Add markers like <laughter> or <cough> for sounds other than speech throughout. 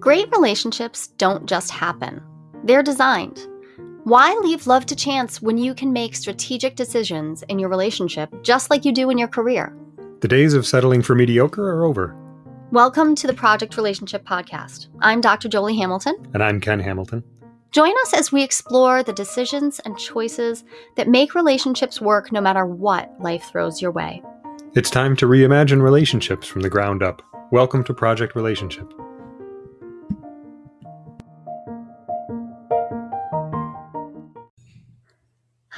Great relationships don't just happen, they're designed. Why leave love to chance when you can make strategic decisions in your relationship just like you do in your career? The days of settling for mediocre are over. Welcome to the Project Relationship Podcast. I'm Dr. Jolie Hamilton. And I'm Ken Hamilton. Join us as we explore the decisions and choices that make relationships work no matter what life throws your way. It's time to reimagine relationships from the ground up. Welcome to Project Relationship.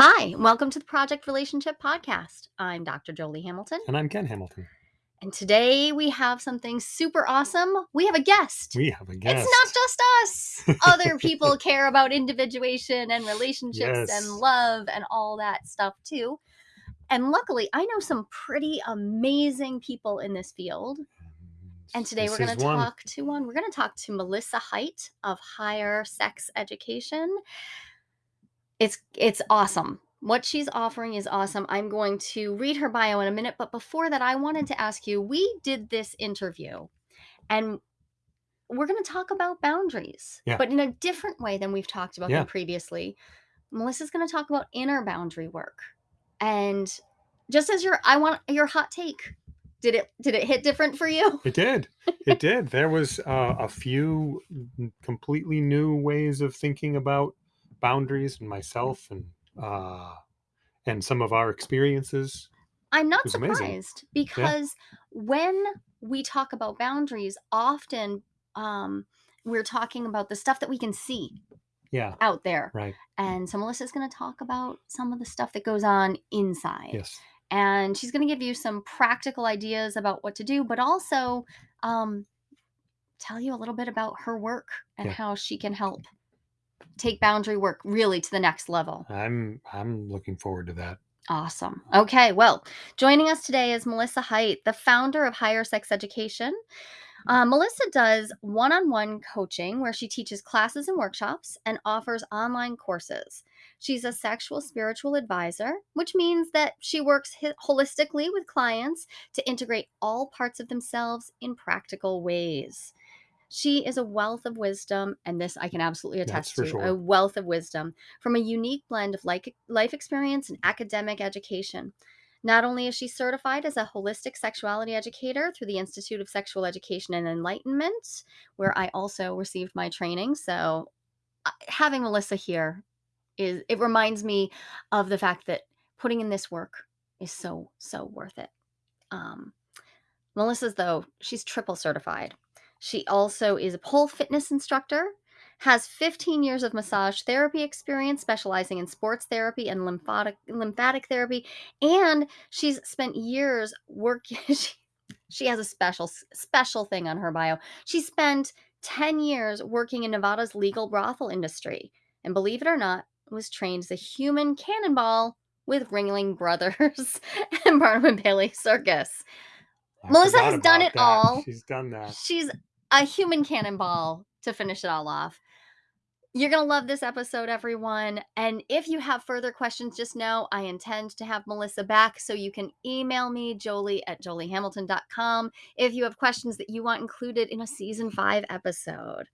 Hi, welcome to the Project Relationship Podcast. I'm Dr. Jolie Hamilton. And I'm Ken Hamilton. And today we have something super awesome. We have a guest. We have a guest. It's not just us. <laughs> Other people care about individuation and relationships Yes. and love and all that stuff too. And luckily, I know some pretty amazing people in this field. And today This we're going to talk to one. We're going to talk to Melissa Height of Higher Sex Education. It's it's awesome. What she's offering is awesome. I'm going to read her bio in a minute, but before that I wanted to ask you, we did this interview and we're going to talk about boundaries, Yeah. but in a different way than we've talked about Yeah. them previously. Melissa's going to talk about inner boundary work. And just as your I want your hot take. Did it did it hit different for you? It did. It <laughs> did. There was uh, a few completely new ways of thinking about boundaries and myself and uh, and some of our experiences. I'm not was amazing. surprised because when we talk about boundaries, often um, we're talking about the stuff that we can see Yeah. out there. Right. And so Melissa's going to talk about some of the stuff that goes on inside. Yes. And she's going to give you some practical ideas about what to do, but also um, tell you a little bit about her work and Yeah. how she can help take boundary work really to the next level. I'm I'm looking forward to that. Awesome. Okay, well, joining us today is Melissa Height, the founder of Higher Sex Education. Uh, Melissa does one on one coaching where she teaches classes and workshops and offers online courses. She's a sexual spiritual advisor, which means that she works holistically with clients to integrate all parts of themselves in practical ways. She is a wealth of wisdom, and this I can absolutely attest to sure. a wealth of wisdom from a unique blend of like, life experience and academic education. Not only is she certified as a holistic sexuality educator through the Institute of Sexual Education and Enlightenment, where I also received my training. So uh, having Melissa here is it reminds me of the fact that putting in this work is so so worth it. Um, Melissa's though she's triple certified. She also is a pole fitness instructor, has 15 years of massage therapy experience, specializing in sports therapy and lymphatic lymphatic therapy, and she's spent years working. <laughs> She, she has a special special thing on her bio. She spent 10 years working in Nevada's legal brothel industry, and believe it or not, was trained as a human cannonball with Ringling Brothers <laughs> and Barnum and Bailey Circus. I Melissa has done it that. all. She's done that. She's a human cannonball to finish it all off. You're going to love this episode, everyone. And if you have further questions, just know I intend to have Melissa back. So you can email me, jolie at joliehamilton.com, if you have questions that you want included in a season five episode.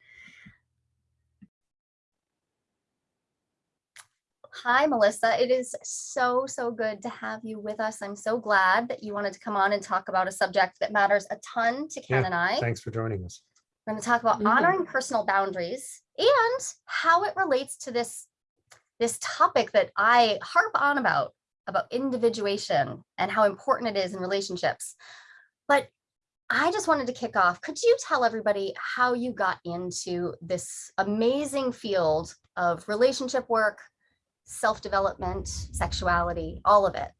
Hi, Melissa. It is so, so good to have you with us. I'm so glad that you wanted to come on and talk about a subject that matters a ton to Ken Yeah, and I. Thanks for joining us. We're going to talk about Mhm. honoring personal boundaries and how it relates to this this topic that I harp on about about individuation and how important it is in relationships. But I just wanted to kick off. Could you tell everybody how you got into this amazing field of relationship work, self-development, sexuality, all of it?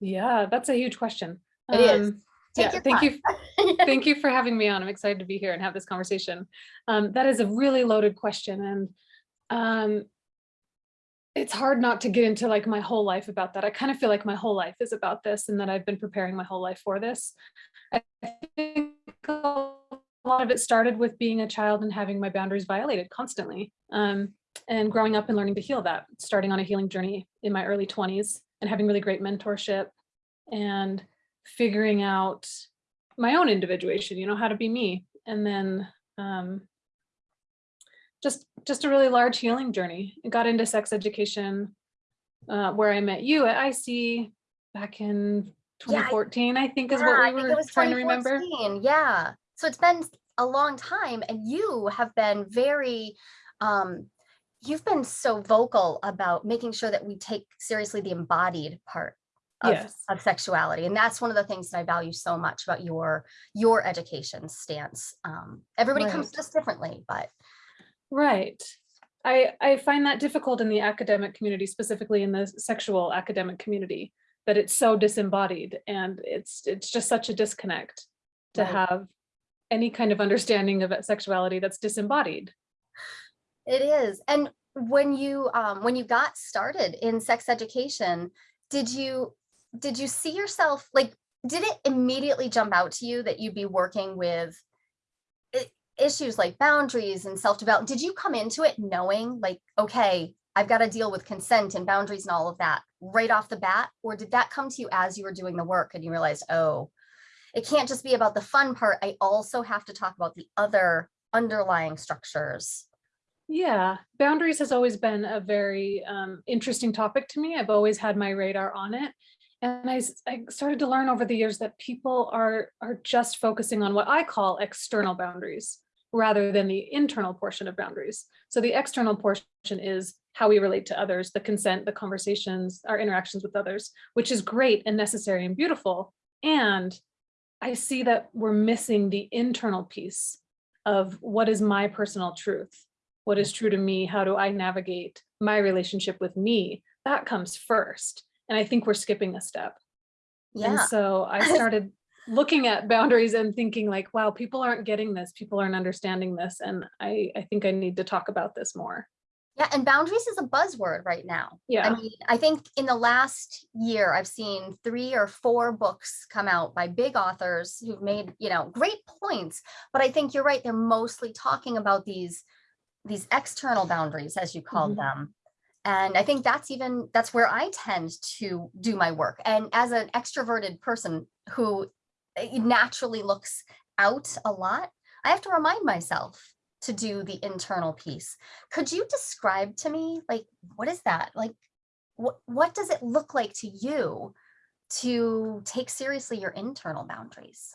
Yeah, that's a huge question. It is. Um, Take yeah, thank time. you. <laughs> Thank you for having me on. I'm excited to be here and have this conversation. Um, that is a really loaded question. And um, it's hard not to get into like my whole life about that. I kind of feel like my whole life is about this and that I've been preparing my whole life for this. I think a lot of it started with being a child and having my boundaries violated constantly. Um, and growing up and learning to heal that, starting on a healing journey in my early 20s and having really great mentorship and figuring out my own individuation, you know, how to be me. And then um, just just a really large healing journey. I got into sex education uh, where I met you at ISEE back in Yeah, I- 2014, I think is Yeah, what we think were trying to remember. Yeah. So it's been a long time and you have been very um you've been so vocal about making sure that we take seriously the embodied part of, Yes. of sexuality. And that's one of the things that I value so much about your your education stance. Um everybody comes to us differently, but Right. I, I find that difficult in the academic community, specifically in the sexual academic community, that it's so disembodied and it's it's just such a disconnect to Right. have any kind of understanding of sexuality that's disembodied. It is. And when you um when you got started in sex education, did you did you see yourself like did it immediately jump out to you that you'd be working with issues like boundaries and self-development? Did you come into it knowing like, okay, I've got to deal with consent and boundaries and all of that right off the bat? Or did that come to you as you were doing the work and you realized, oh, it can't just be about the fun part. I also have to talk about the other underlying structures. Yeah, boundaries has always been a very um, interesting topic to me. I've always had my radar on it. And I started to learn over the years that people are, are just focusing on what I call external boundaries rather than the internal portion of boundaries. So the external portion is how we relate to others, the consent, the conversations, our interactions with others, which is great and necessary and beautiful. And I see that we're missing the internal piece of what is my personal truth what is true to me how do i navigate my relationship with me that comes first and i think we're skipping a step Yeah. and so i <laughs> started looking at boundaries and thinking like wow people aren't getting this people aren't understanding this and i i think i need to talk about this more Yeah, and boundaries is a buzzword right now. Yeah. I mean, I think in the last year, I've seen three or four books come out by big authors who've made, you know, great points. But I think you're right. They're mostly talking about these, these external boundaries, as you called Mhm. them. And I think that's even, that's where I tend to do my work. And as an extroverted person who eh, naturally looks out a lot, I have to remind myself to do the internal piece. Could you describe to me, like, what is that? Like, what, what does it look like to you to take seriously your internal boundaries?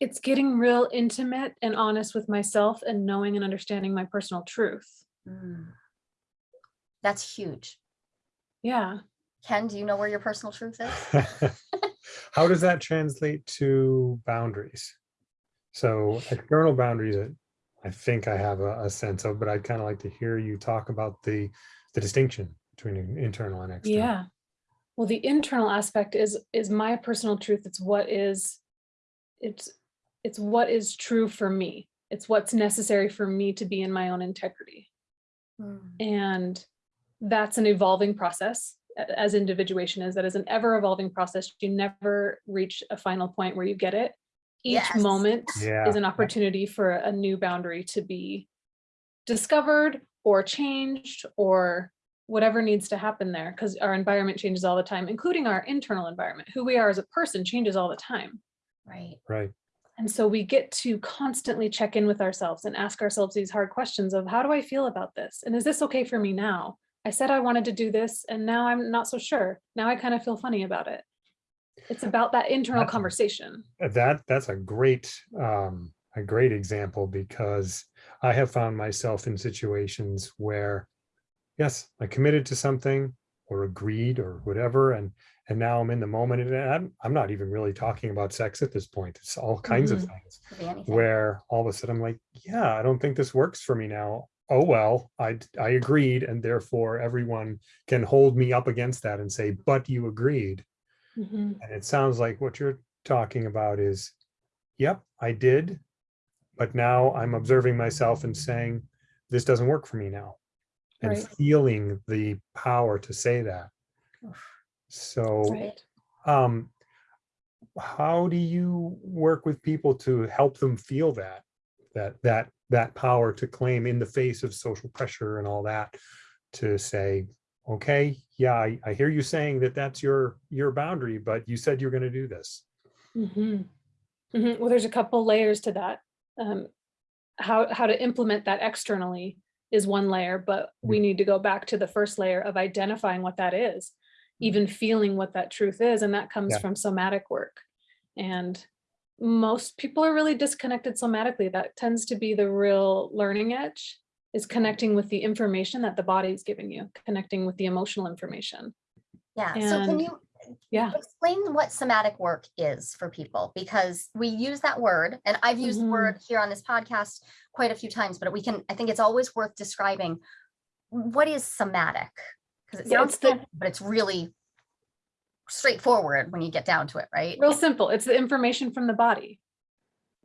It's getting real intimate and honest with myself and knowing and understanding my personal truth Mm. That's huge. yeah Ken, do you know where your personal truth is? <laughs> How does that translate to boundaries? So external boundaries, I- I think I have a, a sense of, but I'd kind of like to hear you talk about the, the distinction between internal and external. Yeah. Well, the internal aspect is is my personal truth. It's what is it's it's what is true for me. It's what's necessary for me to be in my own integrity. Mm. And that's an evolving process as individuation is that is an ever evolving process. You never reach a final point where you get it. Each Yes. moment Yeah, is an opportunity for a new boundary to be discovered or changed or whatever needs to happen there because our environment changes all the time, including our internal environment. Who we are as a person changes all the time. Right. Right. And so we get to constantly check in with ourselves and ask ourselves these hard questions of how do I feel about this? And is this okay for me now? I said I wanted to do this and now I'm not so sure. Now I kind of feel funny about it. It's about that internal That's conversation. Uh, That, that's a great, um, a great example because I have found myself in situations where, yes, I committed to something or agreed or whatever, and, and now I'm in the moment and I'm, I'm not even really talking about sex at this point. It's all kinds of Mhm. things Could be anything. where all of a sudden I'm like, yeah, I don't think this works for me now. Oh, well, I, I agreed. And therefore everyone can hold me up against that and say, but you agreed. Mhm. And it sounds like what you're talking about is, yep, I did. But now I'm observing myself and saying, this doesn't work for me now. And Right. feeling the power to say that. So, Right. um, how do you work with people to help them feel that, that, that, that power to claim in the face of social pressure and all that? To say, okay, yeah, I, I hear you saying that that's your, your boundary, but you said you're gonna do this. Mhm. Mhm. Well, there's a couple layers to that. Um, how, how to implement that externally is one layer, but we need to go back to the first layer of identifying what that is, mm-hmm. even feeling what that truth is. And that comes Yeah. from somatic work. And most people are really disconnected somatically. That tends to be the real learning edge is connecting with the information that the body is giving you, connecting with the emotional information. Yeah. So can you Yeah. explain what somatic work is for people? Because we use that word and I've used the Mhm. word here on this podcast quite a few times, but we can, I think it's always worth describing what is somatic? Because it sounds the- but it's really straightforward when you get down to it, right? Real simple. It's the information from the body.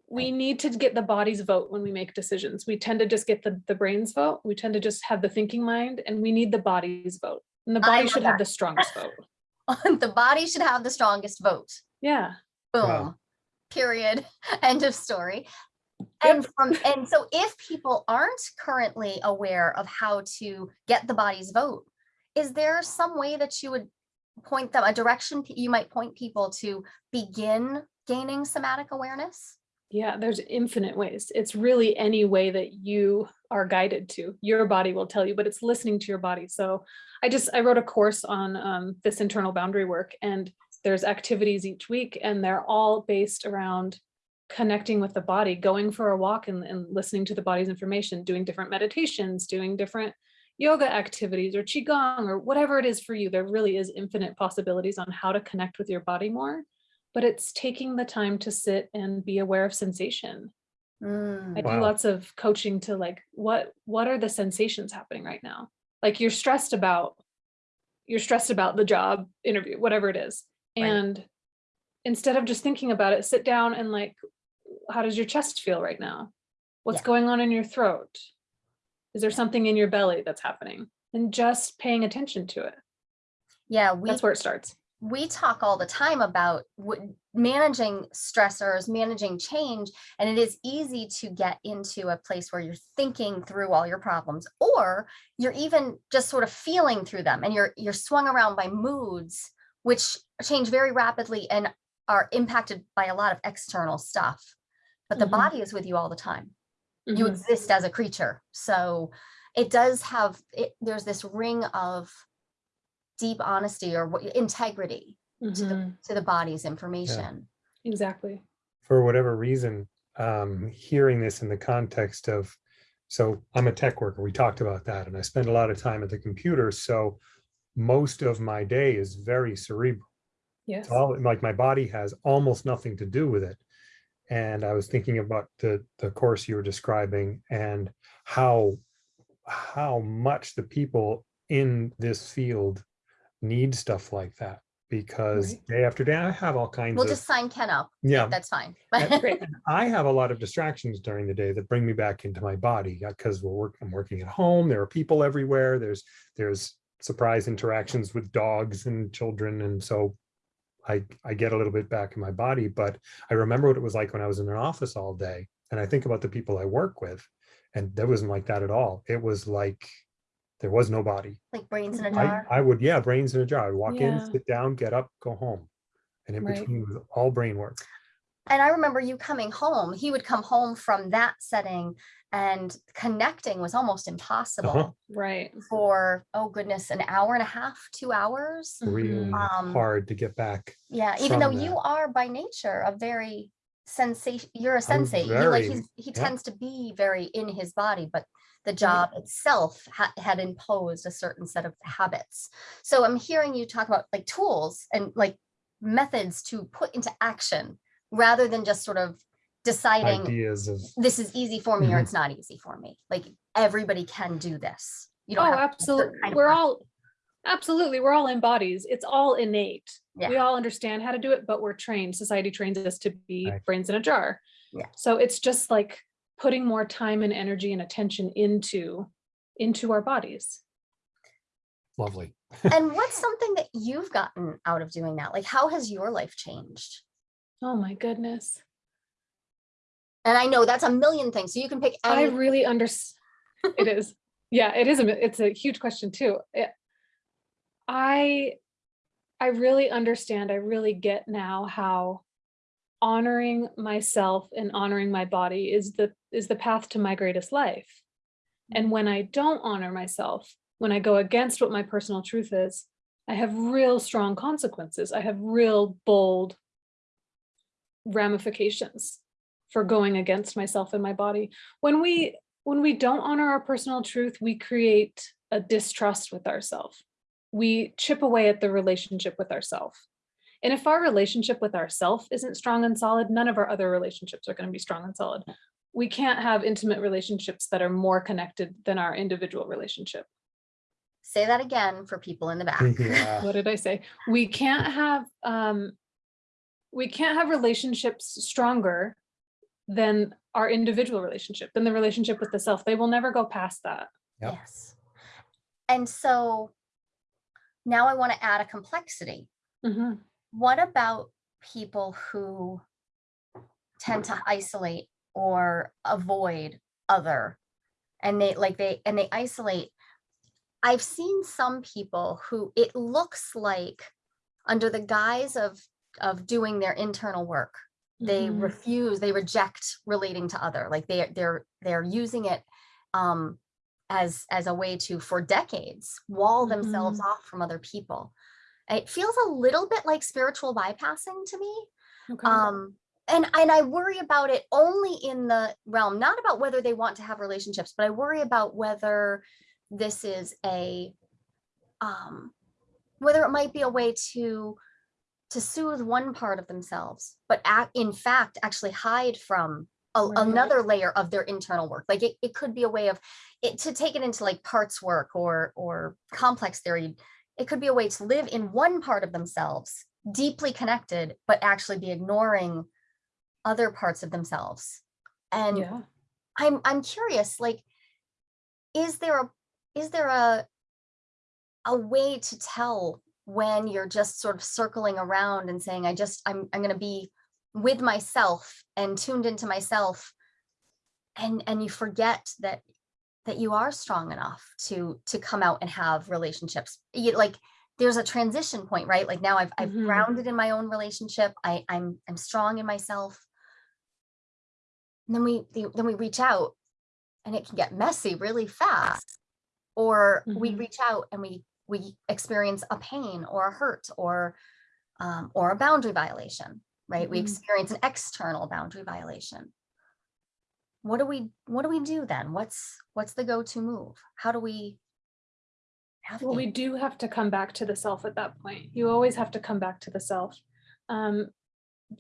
We need to get the body's vote when we make decisions. We tend to just get the, the brain's vote. We tend to just have the thinking mind and we need the body's vote. And the body should have the strongest vote. The body should have the strongest vote. Yeah. Boom. Wow. Period. <laughs> End of story. And from and so if people aren't currently aware of how to get the body's vote, is there some way that you would point them a direction you might point people to begin gaining somatic awareness? Yeah, there's infinite ways. It's really any way that you are guided to. Your body will tell you, but it's listening to your body. So I just, I wrote a course on um, this internal boundary work and there's activities each week and they're all based around connecting with the body, going for a walk and, and listening to the body's information, doing different meditations, doing different yoga activities or qigong or whatever it is for you. There really is infinite possibilities on how to connect with your body more but it's taking the time to sit and be aware of sensation. I Mm, do Wow. lots of coaching to like, what, what are the sensations happening right now? Like you're stressed about, you're stressed about the job interview, whatever it is. Right. And instead of just thinking about it, sit down and like, how does your chest feel right now? What's Yeah. going on in your throat? Is there something in your belly that's happening? And just paying attention to it. Yeah, we That's where it starts. We talk all the time about what, managing stressors, managing change, and it is easy to get into a place where you're thinking through all your problems, or you're even just sort of feeling through them, and you're you're swung around by moods, which change very rapidly and are impacted by a lot of external stuff. But the Mhm. body is with you all the time you Mhm. exist as a creature. So it does have, it, there's this ring of deep honesty or what- integrity to the, Mhm. to the body's information. Exactly. for whatever reason, um, hearing this in the context of, so I'm a tech worker, we talked about that, and I spend a lot of time at the computer, so most of my day is very cerebral. Yes. It's all, like my body has almost nothing to do with it. And I was thinking about the, the course you were describing and how, how much the people in this field need stuff like that. Because Right. day after day, I have all kinds We'll of, just sign Ken up. yeah, That's fine. <laughs> And- Great. and I have a lot of distractions during the day that bring me back into my body uh, because we're working, I'm working at home. There are people everywhere. There's, there's surprise interactions with dogs and children. And so I, I get a little bit back in my body, but I remember what it was like when I was in an office all day. And I think about the people I work with and that wasn't like that at all. It was like, there was no body. Like brains in a I- I, jar. I would, yeah, brains in a jar. I'd walk in, sit down, get up, go home. And in Right. between was all brain work. And I remember you coming home, he would come home from that setting and connecting was almost impossible Uh-huh. Right. for, oh goodness, an hour and a half, two hours. Really Um, hard to get back. Yeah, even though from you are by nature a very sensation, you're a I'm sensate. You like very- he's, he yeah. tends to be very in his body, but the job itself ha- had imposed a certain set of habits. So I'm hearing you talk about like tools and like methods to put into action rather than just sort of deciding Ideas of, this is easy for me or Mhm. it's not easy for me. Like everybody can do this. You don't Oh, have to be a certain absolutely. kind of We're all, absolutely, we're all in bodies. It's all innate. We all understand how to do it, but we're trained. Society trains us to be Right. brains in a jar. Yeah. So it's just like putting more time and energy and attention into, into our bodies. lovely. and <laughs> what's something that you've gotten out of doing that? Like how has your life changed? Oh my goodness. And I know that's a million things. So you can pick I really under, it is. <laughs> Yeah, it is. a It's a huge question too. It- I, I really understand. I really get now how honoring myself and honoring my body is the is the path to my greatest life. And mm. when I don't honor myself, when I go against what my personal truth is, I have real strong consequences. I have real bold ramifications for going against myself and my body. When we when we don't honor our personal truth, we create a distrust with ourselves. We chip away at the relationship with ourselves. And if our relationship with ourself isn't strong and solid, none of our other relationships are going to be strong and solid. We can't have intimate relationships that are more connected than our individual relationship. Say that again for people in the back. <laughs> Yeah. What did I say? We can't have um we can't have relationships stronger than our individual relationship, than the relationship with the self. They will never go past that. Yep. Yes. And so now I want to add a complexity. Mhm. What about people who tend to isolate or avoid other? And they like they and they isolate. I've seen some people who it looks like under the guise of of doing their internal work they Mhm. refuse they reject relating to other like they they're they're using it um as as a way to for decades wall themselves off from other people it feels a little bit like spiritual bypassing to me Okay. um and and i worry about it only in the realm not about whether they want to have relationships but i worry about whether this is a um whether it might be a way to to soothe one part of themselves but act, in fact actually hide from a, Right. another layer of their internal work like it, it could be a way of it to take it into like parts work or or complex theory it could be a way to live in one part of themselves deeply connected but actually be ignoring other parts of themselves and yeah. i'm i'm curious like is there a is there a a way to tell when you're just sort of circling around and saying i just i'm i'm going to be with myself and tuned into myself and and you forget that that you are strong enough to to come out and have relationships. You, like there's a transition point right? Like now i've i've Mhm. grounded in my own relationship. I i'm i'm strong in myself. And then we then we reach out and it can get messy really fast. Or we Mhm. reach out and we we experience a pain or a hurt or um, or a boundary violation right? We Mhm. experience an external boundary violation what do we what do we do then what's what's the go-to move how do we Well, we do have to come back to the self at that point. You always have to come back to the self. Um,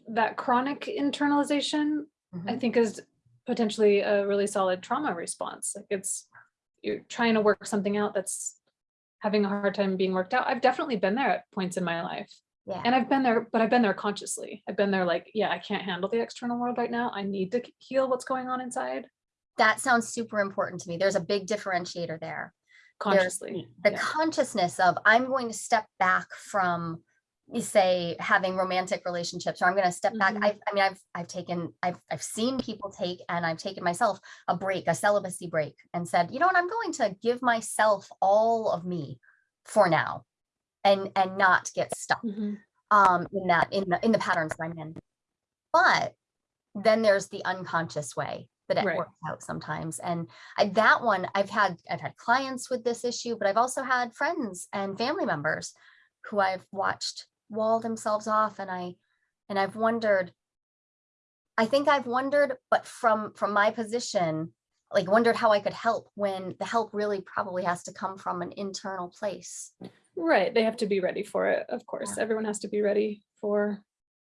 that chronic internalization, I Mhm. think is potentially a really solid trauma response. Like it's, you're trying to work something out that's having a hard time being worked out. I've definitely been there at points in my life. Yeah And I've been there, but I've been there consciously. I've been there like, yeah, I can't handle the external world right now. I need to heal what's going on inside that sounds super important to me there's a big differentiator there There's consciously. the Yeah. consciousness of i'm going to step back from you say having romantic relationships or i'm going to step back Mhm. I've, i mean i've i've taken i've i've seen people take and i've taken myself a break a celibacy break and said you know what i'm going to give myself all of me for now and and not get stuck Mhm. um in that in the in the patterns that i'm in but then there's the unconscious way that it Right. works out sometimes and I, that one i've had i've had clients with this issue but i've also had friends and family members who i've watched wall themselves off and i and i've wondered i think i've wondered but from from my position like wondered how i could help when the help really probably has to come from an internal place Right, they have to be ready for it, of course. Yeah. Everyone has to be ready for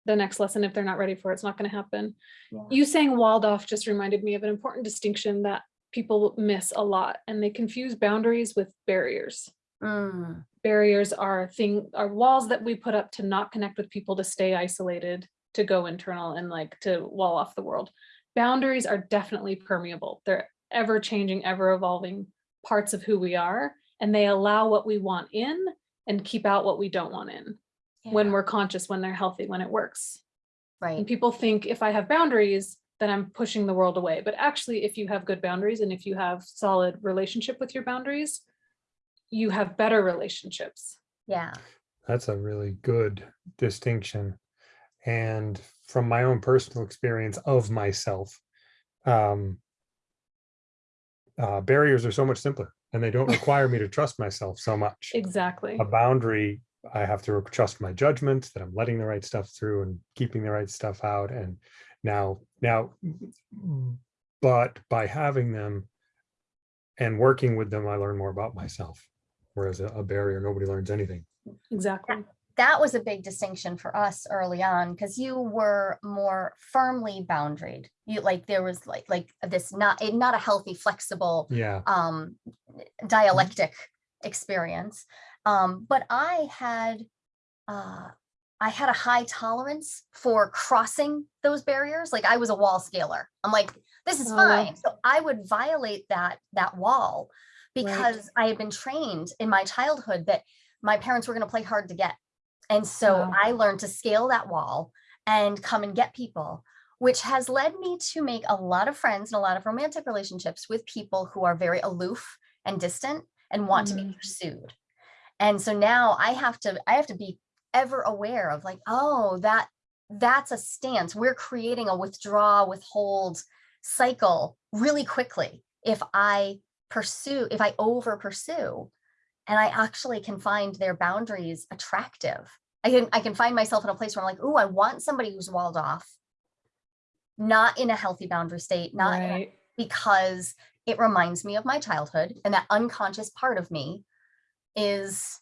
the next lesson. If they're not ready for it, it's not going to happen. Yeah. You saying walled off just reminded me of an important distinction that people miss a lot, and they confuse boundaries with barriers. Mm, Barriers are thing are walls that we put up to not connect with people, to stay isolated, to go internal, and like to wall off the world. Boundaries are definitely permeable. They're ever changing, ever evolving parts of who we are, and they allow what we want in and keep out what we don't want in when we're conscious, when they're healthy, when it works. Right. And people think if I have boundaries, then I'm pushing the world away. But actually, if you have good boundaries and if you have solid relationship with your boundaries, you have better relationships. yeah That's a really good distinction. And from my own personal experience of myself, um, uh, barriers are so much simpler and they don't <laughs> require me to trust myself so much. Exactly. A boundary, I have to trust my judgment that I'm letting the right stuff through and keeping the right stuff out. And now, now, but by having them and working with them, I learn more about myself. Whereas a, a barrier, nobody learns anything. Exactly. That was a big distinction for us early on because you were more firmly boundaried. You like there was like like this not a not a healthy, flexible Yeah. um dialectic experience. Um, but I had uh I had a high tolerance for crossing those barriers. Like I was a wall scaler. I'm like, this is Oh, wow. fine. So I would violate that that wall Right. because I had been trained in my childhood that my parents were going to play hard to get. And so Wow. I learned to scale that wall and come and get people, which has led me to make a lot of friends and a lot of romantic relationships with people who are very aloof and distant and want to be Mhm. pursued. And so now I have to I have to be ever aware of like, oh, that that's a stance. We're creating a withdraw, withhold cycle really quickly if I pursue, if I over pursue, and I actually can find their boundaries attractive. I can I can find myself in a place where I'm like, oh, I want somebody who's walled off, not in a healthy boundary state, not in a- because it reminds me of my childhood and that unconscious part of me is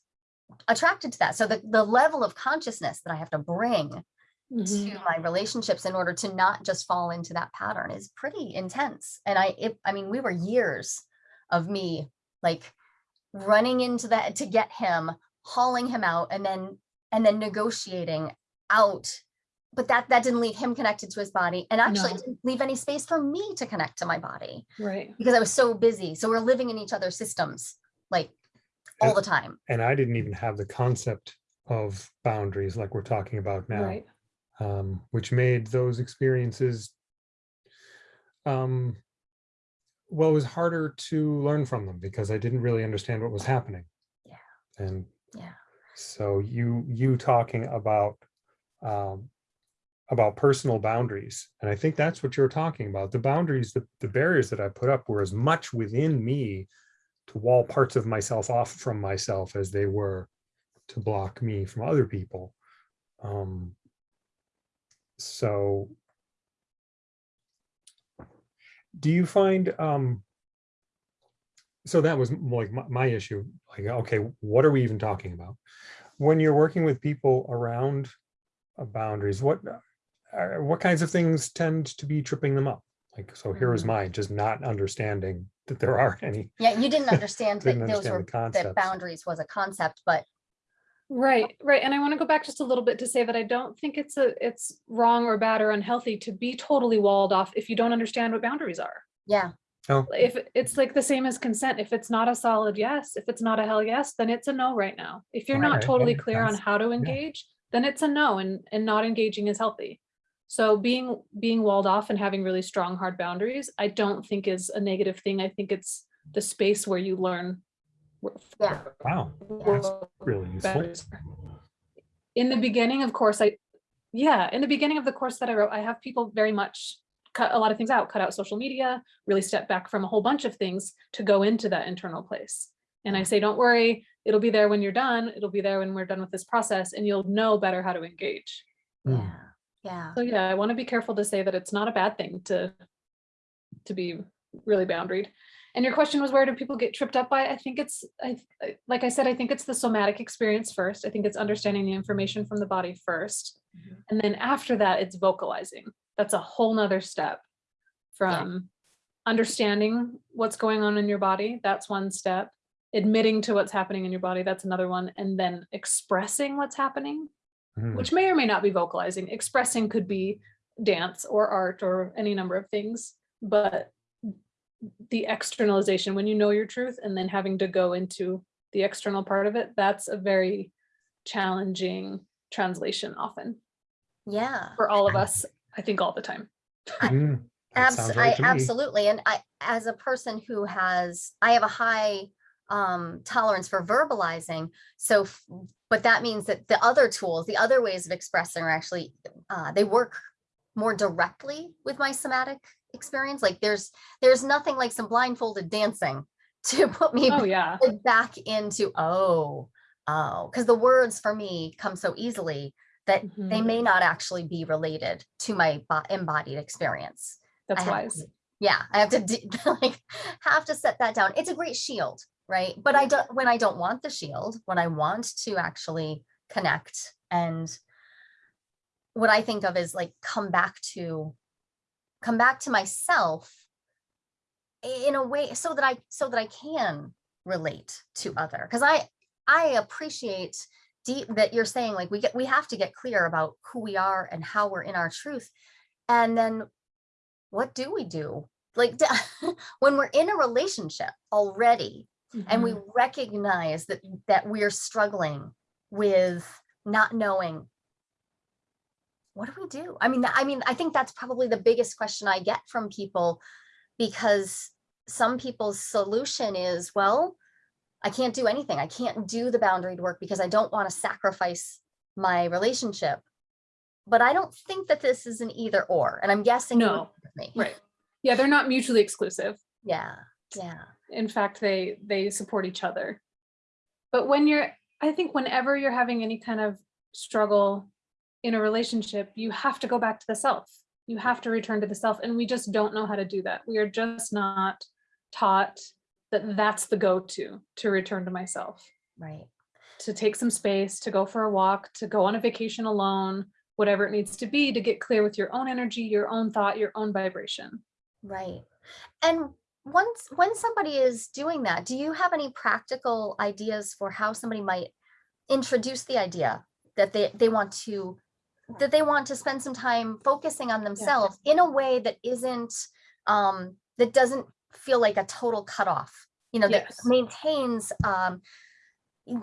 attracted to that. So the, the level of consciousness that I have to bring Mhm. to my relationships in order to not just fall into that pattern is pretty intense. And I, it, I mean, we were years of me like running into that to get him, hauling him out, and then and then negotiating out. But that that didn't leave him connected to his body, and actually No. didn't leave any space for me to connect to my body Right. because I was so busy. So we're living in each other's systems like all And- the time. And I didn't even have the concept of boundaries like we're talking about now. Right. um, which made those experiences um, well, it was harder to learn from them because I didn't really understand what was happening. Yeah. And Yeah. so you you talking about um, about personal boundaries, and I think that's what you're talking about. The boundaries, the, the barriers that I put up were as much within me to wall parts of myself off from myself as they were to block me from other people. Um, so do you find um so that was like my, my issue like okay what are we even talking about? When you're working with people around uh, boundaries what uh, what kinds of things tend to be tripping them up? Like so here is Mm. mine just not understanding that there aren't any. Yeah, you didn't <laughs> understand that Didn't those understand were the that boundaries was a concept, but Right, right. And I want to go back just a little bit to say that I don't think it's a it's wrong or bad or unhealthy to be totally walled off if you don't understand what boundaries are. yeah, oh If it's like the same as consent, if it's not a solid yes, if it's not a hell yes, then it's a no right now. If you're not totally that clear on how to engage, then it's a no and and not engaging is healthy. So being being walled off and having really strong hard boundaries, I don't think is a negative thing. I think it's the space where you learn where- Yeah. wow that's really useful. In the beginning, of course, I, yeah, in the beginning of the course that I wrote, I have people very much cut a lot of things out, cut out social media, really step back from a whole bunch of things to go into that internal place. And I say, don't worry, it'll be there when you're done. It'll be there when we're done with this process and you'll know better how to engage. Hmm. yeah, yeah. So yeah, I want to be careful to say that it's not a bad thing to, to be really boundaried. And your question was, where do people get tripped up by? I think it's, I, like I said, I think it's the somatic experience first. I think it's understanding the information from the body first. Mhm. And then after that, it's vocalizing. That's a whole nother step from understanding what's going on in your body. That's one step. Admitting to what's happening in your body. That's another one. And then expressing what's happening Hmm. which may or may not be vocalizing. Expressing could be dance or art or any number of things, but the externalization, when you know your truth and then having to go into the external part of it, that's a very challenging translation often Yeah, for all of us, I think all the time. Hmm, abs- sounds I right to me. absolutely. And I, as a person who has, I have a high um, tolerance for verbalizing. So, but that means that the other tools, the other ways of expressing are actually, uh, they work more directly with my somatic experience. Like there's there's nothing like some blindfolded dancing <laughs> to put me Oh, yeah. back into oh oh because the words for me come so easily that they Mhm. may not actually be related to my embodied experience. That's I wise. to- yeah, I have to <laughs> like have to set that down. It's a great shield, right? But I don't when I don't want the shield, when I want to actually connect and what I think of is like come back to come back to myself in a way so that I so that I can relate to other. Because I I appreciate deep that you're saying like we get we have to get clear about who we are and how we're in our truth. And then what do we do? Like <laughs> when we're in a relationship already and we Mhm. recognize that that we're struggling with not knowing what do we do i mean i mean i think that's probably the biggest question i get from people because some people's solution is well i can't do anything i can't do the boundary work because i don't want to sacrifice my relationship but i don't think that this is an either or and i'm guessing No, me. Right. Yeah, they're not mutually exclusive. yeah yeah in fact they they support each other but when you're i think whenever you're having any kind of struggle in a relationship you have to go back to the self. You have to return to the self and we just don't know how to do that. We are just not taught that that's the go-to to return to myself. Right. To take some space to go for a walk to go on a vacation alone whatever it needs to be to get clear with your own energy your own thought your own vibration. Right. And once when somebody is doing that, do you have any practical ideas for how somebody might introduce the idea that they they want to that they want to spend some time focusing on themselves in a way that isn't um that doesn't feel like a total cutoff, you know, that Yes. maintains um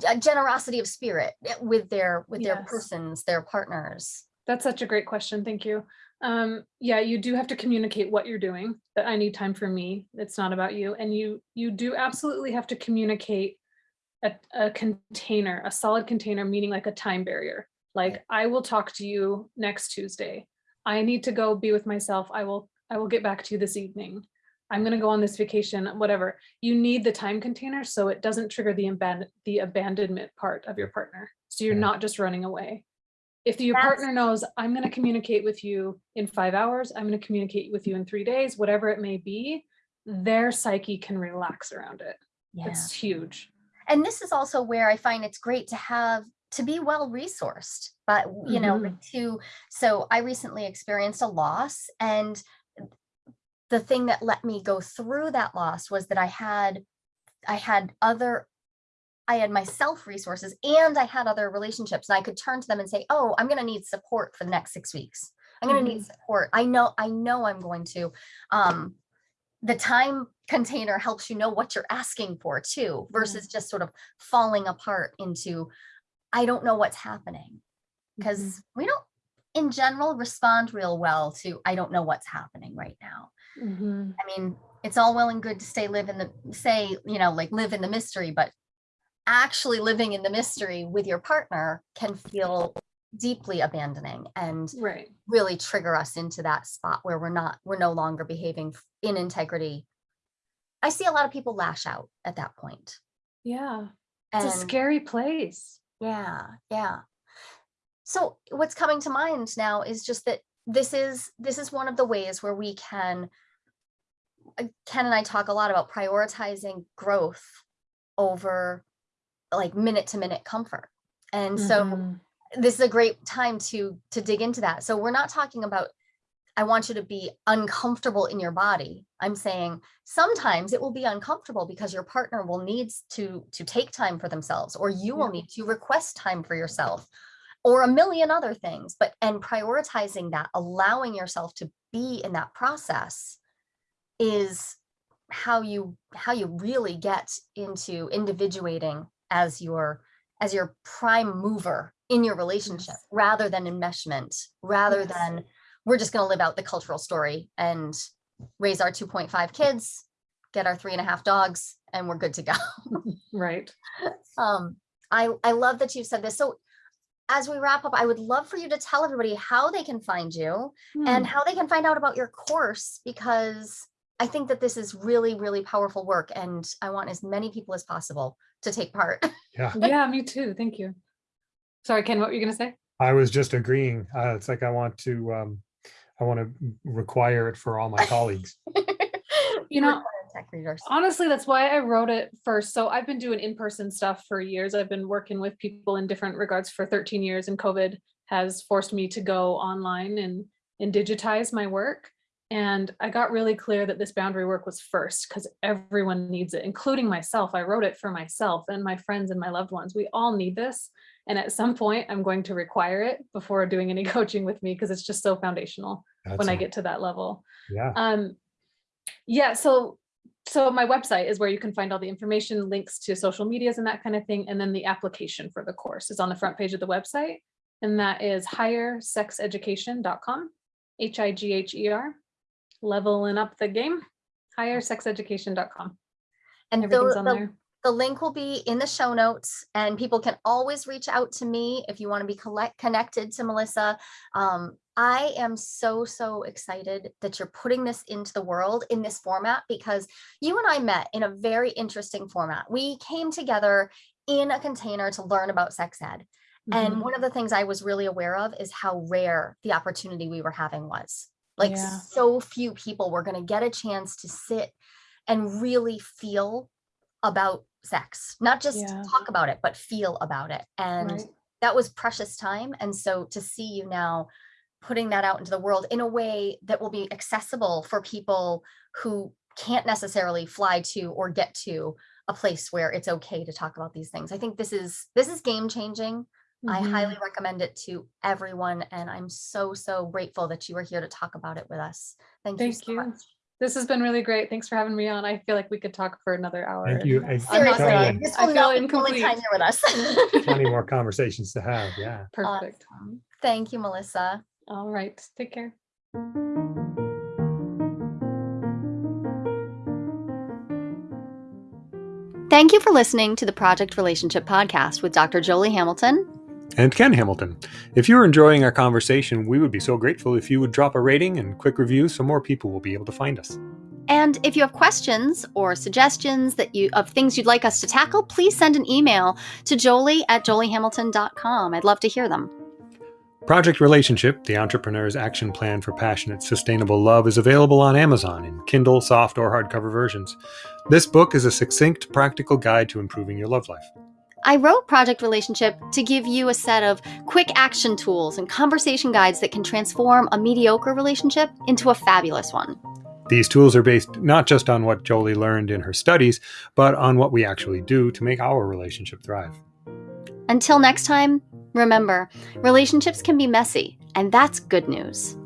a generosity of spirit eh, with their with their Yes. persons, their partners. That's such a great question. Thank you. Um, yeah, you do have to communicate what you're doing, that I need time for me. It's not about you. And you you do absolutely have to communicate a, a container, a solid container, meaning like a time barrier. Like I will talk to you next Tuesday. I need to go be with myself. I will I will get back to you this evening. I'm gonna go on this vacation, whatever. You need the time container so it doesn't trigger the abandon the abandonment part of your partner. So you're Yeah. not just running away if your That's- partner knows i'm going to communicate with you in five hours i'm going to communicate with you in three days whatever it may be their psyche can relax around it Yeah. it's huge and this is also where I find it's great to have to be well resourced, but you know, Mhm. to so I recently experienced a loss and the thing that let me go through that loss was that I had I had other I had myself resources and I had other relationships and I could turn to them and say, "Oh, I'm going to need support for the next 6 weeks. I'm going to need support. I know I know I'm going to um the time container helps you know what you're asking for too versus just sort of falling apart into i don't know what's happening. Because Mhm. we don't in general respond real well to i don't know what's happening right now. Mhm. i mean it's all well and good to stay live in the say you know like live in the mystery but actually living in the mystery with your partner can feel deeply abandoning and right. really trigger us into that spot where we're not we're no longer behaving in integrity. I see a lot of people lash out at that point. Yeah. And it's a scary place yeah yeah. So what's coming to mind now is just that this is this is one of the ways where we can uh, ken and i talk a lot about prioritizing growth over like minute to minute comfort. And so Mhm. this is a great time to to dig into that. So we're not talking about i want you to be uncomfortable in your body. I'm saying sometimes it will be uncomfortable because your partner will need to to take time for themselves or you will need to request time for yourself or a million other things but and prioritizing that allowing yourself to be in that process is how you how you really get into individuating as your as your prime mover in your relationship rather than enmeshment rather Yes. than we're just going to live out the cultural story and raise our 2.5 kids get our three and a half dogs and we're good to go <laughs> right um i i love that you said this so as we wrap up, I would love for you to tell everybody how they can find you and Hmm. how they can find out about your course because I think that this is really, really powerful work and I want as many people as possible to take part. <laughs> Yeah. yeah, me too. Thank you. Sorry, Ken, what were you gonna say? I was just agreeing. Uh, it's like I want to, um, I want to require it for all my colleagues. <laughs> You know, Required tech readers. honestly, that's why I wrote it first. So I've been doing in-person stuff for years. I've been working with people in different regards for 13 years and COVID has forced me to go online and, and digitize my work. And I got really clear that this boundary work was first because everyone needs it, including myself. I wrote it for myself and my friends and my loved ones. We all need this. And at some point, I'm going to require it before doing any <laughs> coaching with me because it's just so foundational That's when I get to that level. Yeah. Um, yeah, so so my website is where you can find all the information, links to social medias and that kind of thing. And then the application for the course is on the front page of the website. And that is highersexeducation.com, H-I-G-H-E-R, leveling up the game, highersexeducation.com. And Everything's the, on the, there. The link will be in the show notes and people can always reach out to me if you want to be collect, connected to Melissa. Um, I am so, so excited that you're putting this into the world in this format because you and I met in a very interesting format. We came together in a container to learn about sex ed. And Mhm. one of the things I was really aware of is how rare the opportunity we were having was. Like Yeah. so few people were going to get a chance to sit and really feel about sex, not just Yeah. talk about it, but feel about it. And Right. that was precious time. And so to see you now putting that out into the world in a way that will be accessible for people who can't necessarily fly to or get to a place where it's okay to talk about these things. I think this is this is game changing. I Mhm. highly recommend it to everyone and I'm so so grateful that you were here to talk about it with us. Thank, you Thank so you. much. This has been really great. Thanks for having me on. I feel like we could talk for another hour. Thank you. I'm and not Seriously, done. this I will feel not be the only incomplete. time you're with us. <laughs> Plenty more conversations to have. Yeah. Perfect. Awesome. Thank you, Melissa. All right. Take care. Thank you for listening to the Project Relationship Podcast with Dr. Jolie Hamilton. And Ken Hamilton. If you're enjoying our conversation, we would be so grateful if you would drop a rating and quick review so more people will be able to find us. And if you have questions or suggestions that you of things you'd like us to tackle, please send an email to jolie at joliehamilton.com. I'd love to hear them. Project Relationship, the entrepreneur's action plan for passionate, sustainable love, is available on Amazon in Kindle, soft, or hardcover versions. This book is a succinct, practical guide to improving your love life. I wrote Project Relationship to give you a set of quick action tools and conversation guides that can transform a mediocre relationship into a fabulous one. These tools are based not just on what Jolie learned in her studies, but on what we actually do to make our relationship thrive. Until next time, remember relationships can be messy, and that's good news.